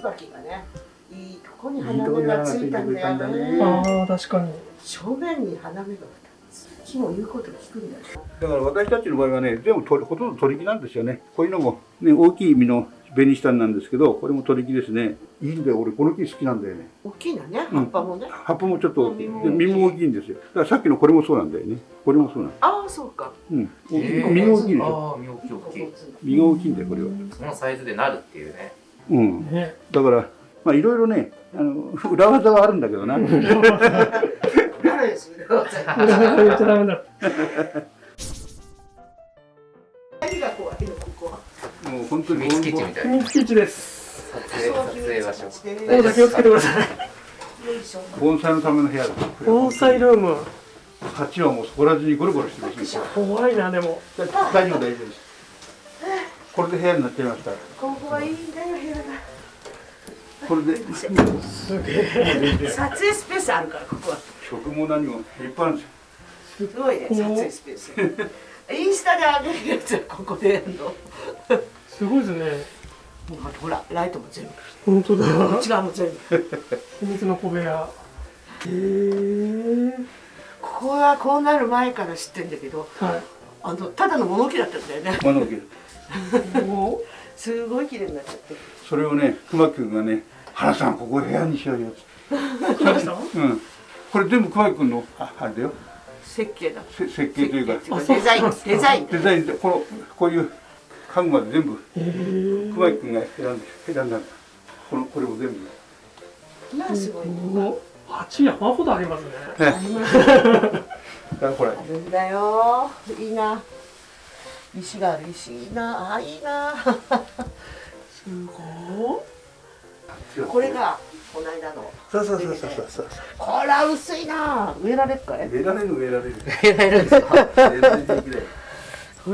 椿がねいいとこに花芽がついたんだよねねああ確かに正面に花芽が2つ木も言うこと聞くんだよだから私たちの場合はね、全部取りほとんど取り木なんですよね。こういうのも、ね、大きい実の紅下なんですけど、これも取り木ですね。いいんだよ、俺この木好きなんだよね。大きいのねうん葉っぱもね、葉っぱもちょっと大き実も大きいんですよ。だからさっきのこれもそうなんだよね。これもそうなんああそうかうん。実が大きいでしょ。ああ身大きい大きい実が大きいんだよ、これは。そのサイズでなるっていうねうん。ねだから、まあいろいろね、あの、裏技はあるんだけどな。誰ですよ言っちゃダメだ何が怖いのここはもう本当に秘密基地みたい秘な密基地です撮影撮影場所大田気をつけてください盆栽のための部屋だ。盆栽ルーム鉢はもうそこら中にゴロゴロしてますよ。怖いなでも大丈夫大丈夫です。これで部屋になっちゃいました。ここはいいんだよ部屋がこれで、すげえ撮影スペースあるからここは。食も何もいっぱいあるんですよ。すごいね撮影スペース。インスタで上げるやつはここでやるの。すごいですね。ほらライトも全部。本当だ。こっち側も全部。秘密の小部屋。へえここはこうなる前から知ってんだけどはい。あのただの物置だったんだよね。物置お。すごい綺麗になっちゃって。それをね、熊木君がね、原さんここ部屋にしようよ。うん。これ全部熊木君の、あ、あれだよ。設計だ。せ設計というか、デザイン。デザイン。デザイン。で、この、こういう家具まで全部、熊木君が選んで、選んだんだ。この、これも全部。まあすごい。お鉢山ほどありますね。ね。だからほらあ、るんだよ。いいな。石がある石。いいな。あいいな。すごこれがこの間のそうそうそうそうそうそう。こら薄いな。植えられるかい？植えられる植えられる。やられる。んですか植えられ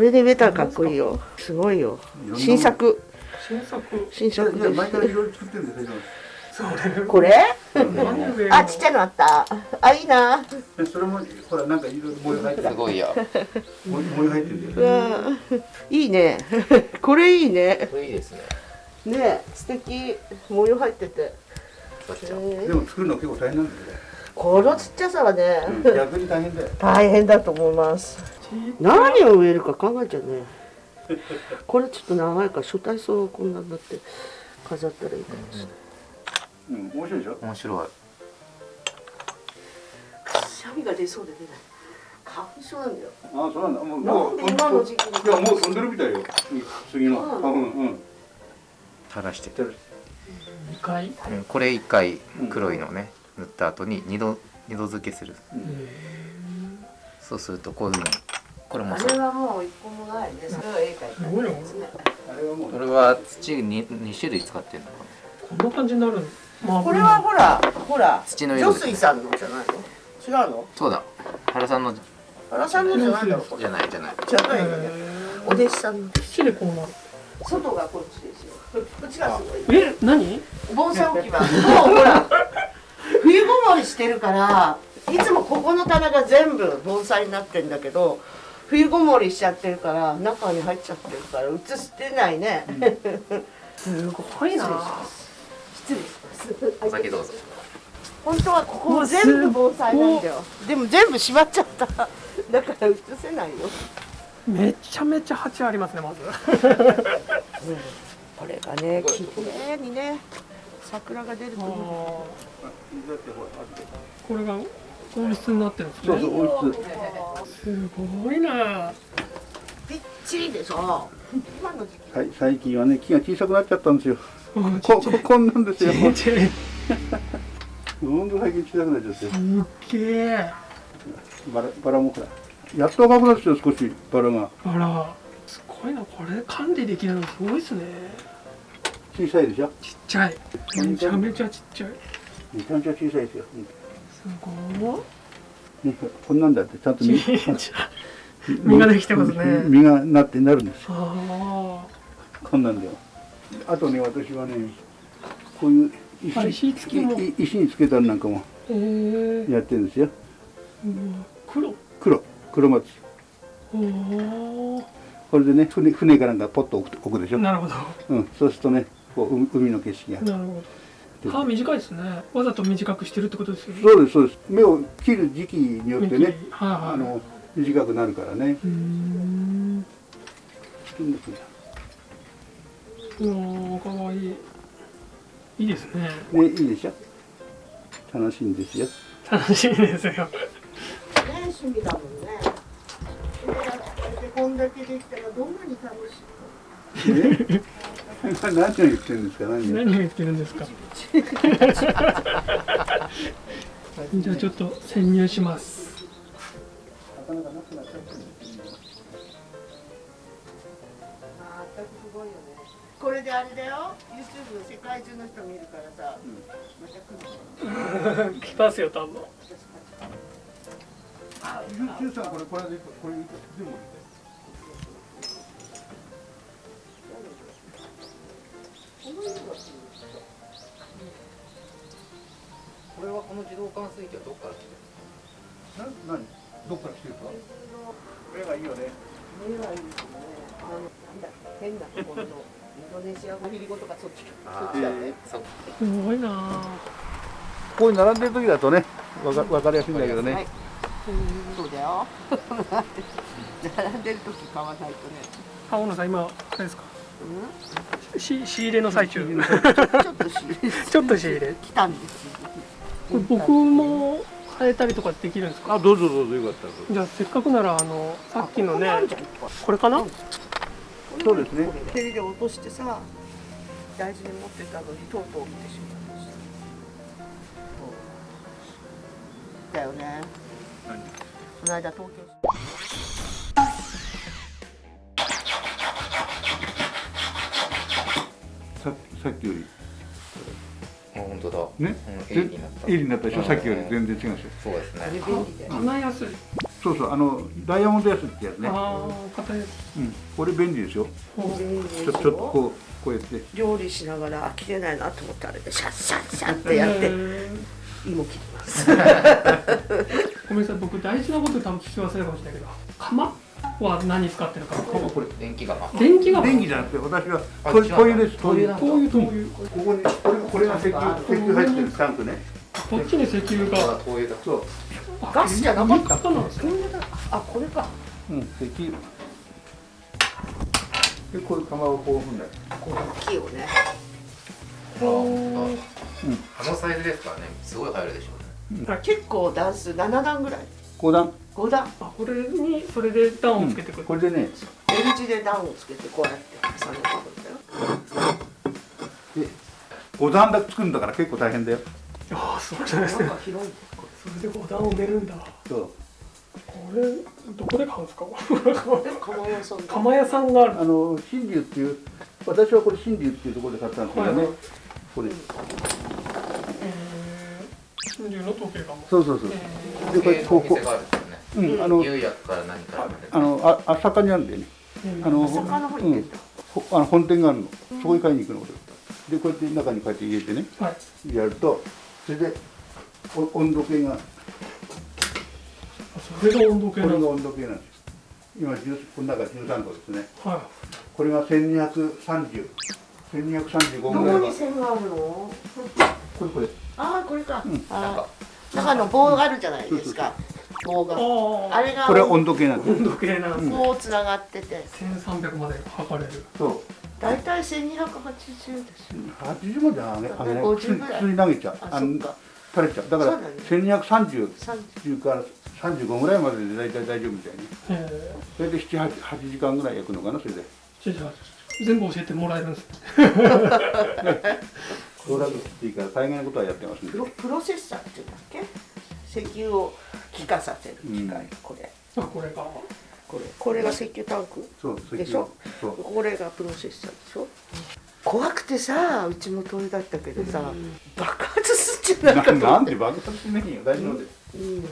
るで植えたらかっこいいよ。すごいよ。新作。新作。新作で毎回いろいろ作ってるんですこれ？何植えるあちっちゃいのあった。あいいな。でそれも、ほら、なんかいろいろ模様入ってる。すごいよ。模模様入ってるんうだよ。んいいね。これいいね。これいいですねね素敵。模様入ってて。でも作るの結構大変なんだよね。このちっちゃさはね、うん逆に大変だよ。大変だと思います。何を植えるか考えちゃうねこれちょっと長いから初体操をこんなになって飾ったらいいかもしれない、うん、面白いでしょ？面白い。シャビが出そうで出ない花粉症なんだよ。ああ、そうなんだ。もう、もう、なんで今の時期にいや、もう飛んでるみたいよ。次の。うん花粉、うん。垂らして2回？うんこれ一回黒いのね塗った後に二度二度付けする。そうするとこういうふうにこれもそう。あれはもう一個もないね。それは絵描いた。すごいよですねこ。れは土に二種類使ってるのかな。こんな感じになるまあこれはほらほら土の色。さんのじゃないの？違うの？そうだ。原さんの。原さんのじゃないじゃないじゃない。じゃないお弟子さんの。土でこうなる。外がこっちこっちがすごい。え何？盆栽置き場。もうほら 冬ごもりしてるからいつもここの棚が全部盆栽になってんだけど冬ごもりしちゃってるから中に入っちゃってるから映してないね、すごいな。失礼します。お先どうぞ。本当はここも全部盆栽なんだよ。でも全部閉まっちゃった。だから映せないよ、めちゃめちゃ鉢ありますねまず これがね綺麗にね桜が出ると思うこれが？温室になってるんですねそうそう、温室。すごいなぴっちりでしょ今の時期はい、最近はね、木が小さくなっちゃったんですよ。うんこ、こ、こんなんですよ。ちっちゃいほんと最近小さくなっちゃって。すっげえバラ、バラもほら。やっと赤くなってきたよ、少し、バラが。あらすごいなこれ管理できるのすごいですね。小さいでしょ？ちっちゃい。めちゃめちゃちっちゃい。めちゃめちゃ小さいですよ。すごいねこんなんだって、ちゃんと実実ができてますね。実がなってなるんですこんなんだよ。あとね、私はね、こういう石あ石付きも。い石につけたのなんかもやってるんですよ。黒。黒、黒松。おおこれでね、船、船かなんかポッと置く置くでしょ？なるほど。うん、そうするとね、こう海海の景色が。なるほど。歯短いですね。わざと短くしてるってことですよね。そうですそうです。目を切る時期によってねはいはい。あの短くなるからね。うーん。おーかわいい。いいですね。ねいいでしょ？楽しいんですよ。楽しいですよ。ね趣味だもんねこんだけできたらどんなに楽しいね何を言ってるんですか何を何を言ってるんですか？じゃあちょっと潜入します。これであれだよ。YouTube 世界中の人見るからさ、また来る来ますよ多分。ジュンさんこれこれでこれ全部ここに並んでる時だとねわかわかりやすいんだけどね、はい。そうだよ。並んでる時買わないとね。あ小野さん今あれですか？うし仕入れの最中。んちょっとしちょっと仕入れ。来たんですよ。これ僕も変えたりとかできるんですか？あどうぞどうぞよかったじゃあせっかくならあのさっきのねあこれかな？そうですね。テレで落としてさ大事に持ってたのにとうとう来てしまいただよね。この間東京。ささっきより。あ本当だ。ね、うん、鋭利になった。鋭利になったでしょ、うん。さっきより。全然違うでしょ？そうですね。便利だよ花安いそうそうあのダイヤモンドヤスってやつねああ硬いやつうんこれ便利ですよ便利でちょちょっとこうこうやって料理しながらあ切れないなと思ったらあれでシャッシャッシャッってやって芋切りますごめんなさい。僕大事なこと多分聞き忘れるかもしれないけど釜は何使ってるかこれ電気釜。電気が電気じゃなくて私はあ違う灯灯油です灯油灯油なんだ灯油灯油ここにこれこれが石油石油入ってるタンクね。こっちに石油あが灯油だ。そう。あガスじゃなかったそうなんですねあこれか。うん石油。でこういう釜をこう踏んだり。これ大きいよね。あ本当だあのサイズですからね。すごい入るでしょうね結構段数7段ぐらい。5段。5段。あこれにそれで段をつけてくる、これでね。L 字で段をつけてこうやって重ねてくんだよ。で5段だけ作るんだから結構大変だよ。ああそうなんですね。なんか広いんだよこそれで5段を埋めるんだ。そう。これどこで買うんですか？釜屋さんで。釜屋さんがある。あの新竜っていう私はこれ新竜っていうところで買ったんですけどね、はいこれ。えー、真珠の時計釜そうそうそう、えでこれこうこお店があるんですよね。う、うん、あの釉薬から何からまであのあ朝霞にあるんだよねーあの朝霞の方にうん。あの本店があるの。そこに買いに行くの。俺でこうやって中にこうやって入れてね。はい。やるとそれでお温度計が。あそれが温度計これがなんだ温度計なんです。今10この中13度ですね。はこれが1230 1235どぐらいがこに線があるの？これこれああこれか、うん。なん中の棒があるじゃないですか。棒いが。あああれがこれは温度計なんです温度計なんですねこうつながってて。1300まで測れる。そう。大体1280ですよ。80まで上げ上げない50普通にぐらい。普通に投げちゃう。ああのそっか。垂れちゃう。だからそうだね。1230 30から35ぐらいまでで大体大丈夫みたいに。えそれで78時間ぐらい焼くのかなそれで。ー、じゃあ全部教えてもらえるんですね ローラグっていいから大概のことはやってますんでプロプロセッサーっていうんだっけ？石油を気化させる機械、うん。これ。あこれがこれ。これが石油タンク？そうでしょ？そう。これがプロセッサーでしょ？怖くてさうちも鳥だったけどさ、爆発すんじゃないかって。なんで爆発しないよ。大丈夫です。うん、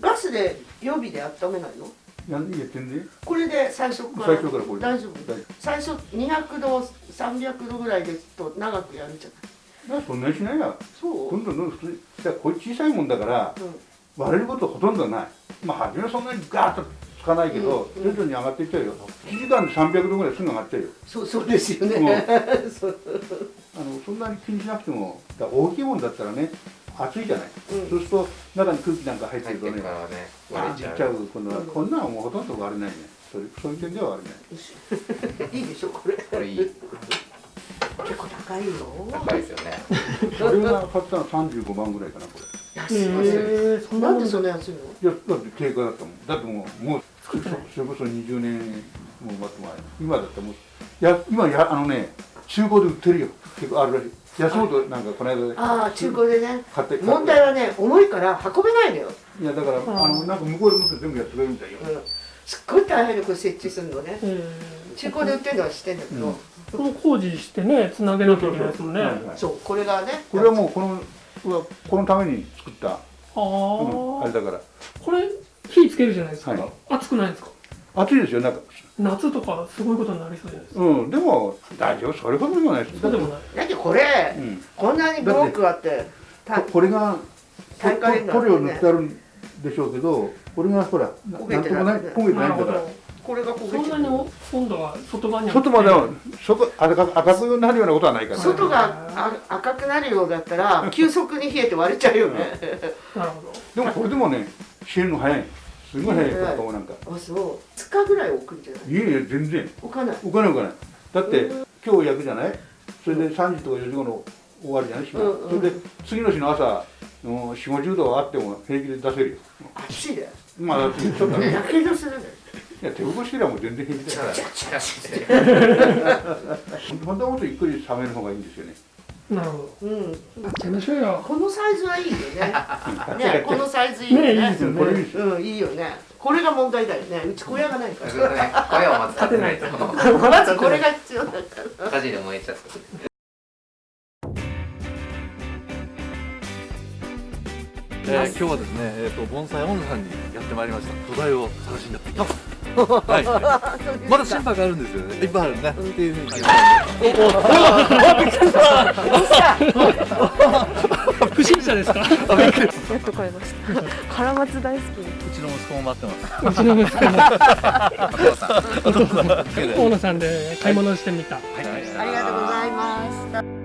ガスで予備で温めないの？なんで言ってんでこれで最初から。最初からこれ大丈夫？大丈最初200度300度ぐらいですと長くやるじゃない。夫そんなにしないやそう、どんどんどんどん普通にだからこれ小さいもんだからうん。割れることほとんどない。まあ初めはそんなにガーッとつかないけど、うん。徐々に上がっていっちゃうよ。1時間で300度ぐらいすぐ上がっちゃうよ。そうそうですよね、そう。あのそんなに気にしなくてもだ大きいもんだったらね暑いじゃない、うん。そうすると中に空気なんか入ってるとねね割れちゃう。ちゃう。今度は、うんこんなのもうほとんど割れないね。それそういう点では割れない。いいでしょこれ。これいい結構高いよ。高いですよね。それが買ったの35万ぐらいかなこれ。安いねへえそんなもん。なんでそんな安いの？いやだって定価だったもん。だってもうもうそれこそ20年ももっと前今だったらもうや今やあのね中古で売ってるよ。結構あるらしい。安本なんかこの間でああ中古でね。買って問題はね重いから運べないのよ、いやだからあのなんか向こうで持って全部やってくれるみたいよ。うん、すっごい大変でこれ設置するのね。え中古で売ってるのは知ってんだけど、うん。この工事してねつなげなきゃいけないですもんね。そうこれがねこれはもうこのこのために作った、あうん、あれだから。これ火つけるじゃないですか、はい。熱くないですか？暑いですよなんか。夏とかすごいことになりそうじゃないですか。うんでも大丈夫それほどでもないですそうでもない。だってこれ、うん。こんなにブロックあってたここれが塗料塗ってあるんでしょうけどこれがほらな焦げなんともない焦げてなないから。ど。これが焦げてそんなに温度は外側には外までは外赤く赤くなるようなことはないから、外があ赤くなるようだったら 急速に冷えて割れちゃうよね、なるほど。でもこれでもね冷えるの早い。すごい早いから顔なんか。あそう。2日ぐらい置くんじゃない？いえいえ全然。置かない。置かない置かない。だって今日焼くじゃない？それで3時とか4時頃終わるじゃない？日が、うんうん。それで次の日の朝4 5 0度あっても平気で出せるよ。暑いでまあだってちょっと。ねやけどするねいや手起こしてりゃもう全然平気だよ本当はもっとゆっくり冷める方がいいんですよね。なるほど。うん。やましょうよこのサイズはいいよね。ね このサイズいいよね。ねいいですよね。うんいいよね。これが問題だよね。うち小屋がないかそうですね声をまず。立てないとらまずこれが必要だから。火事で燃えちゃうえー、今日はですね、えー、と盆栽温度さんにやってまいりました。土台を探しにやってきたはい、まだ心拍があるんですよね。いっぱいあるね、っていうふうに。不審者ですか？やっと買いました。カラマツ大好き。うちの息子も待ってます。うちの息子も大野さんで買い物してみた。ありがとうございます